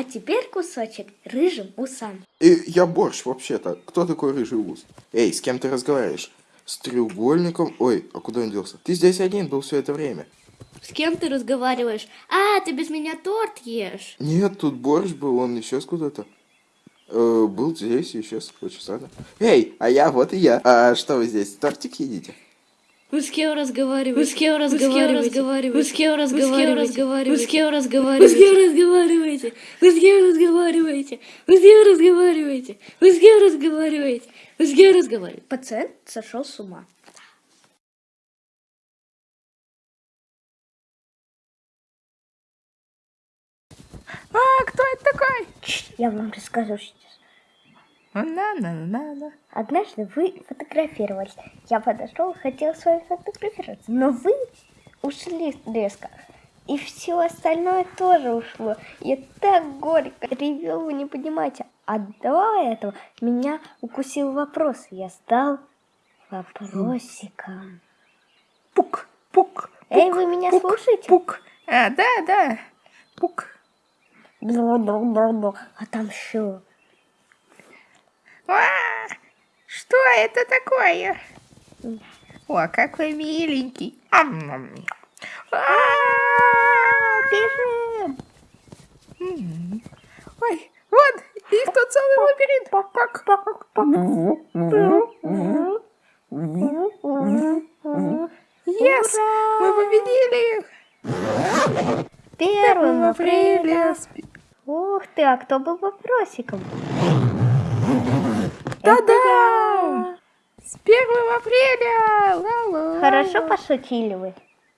А теперь кусочек рыжим усам. И я борщ вообще-то. Кто такой рыжий ус? Эй, с кем ты разговариваешь? С треугольником? Ой, а куда он делся? Ты здесь один был все это время. С кем ты разговариваешь? А, ты без меня торт ешь. Нет, тут борщ был, он исчез куда-то. Э, был здесь и исчез странно. Эй, а я, вот и я. А что вы здесь, тортик едите? Вы с кем разговариваете? Вы с кем разговариваете? Вы с кем разговариваете? Вы с кем разговариваете? Вы с кем разговариваете? Вы с кем разговариваете? Вы с кем разговариваете? Вы с кем разговариваете? Вы с кем разговариваете? Пациент сошел с ума. А, кто это такой? Я вам расскажу сейчас. На-на-на-на. Однажды вы фотографировались. Я подошел, хотел с вами фотографироваться, но вы ушли резко. И все остальное тоже ушло. Я так горько ревел, вы не понимаете. А до этого меня укусил вопрос. Я стал вопросиком. Пук, пук. Эй, вы меня пук, слушаете? Пук. А, да, да. Пук. Бла-бла-бла-бла. А там что? А, что это такое? О, какой миленький. Ам-ам. А, Бежим! м. Ой, вот, их тут целый лабиринт. Пак, пак, пак. Yes, мы победили их. Первым апреля. Ух ты, а кто был вопросиком? Да-да! С 1 апреля! Ла-ла. Хорошо пошутили вы.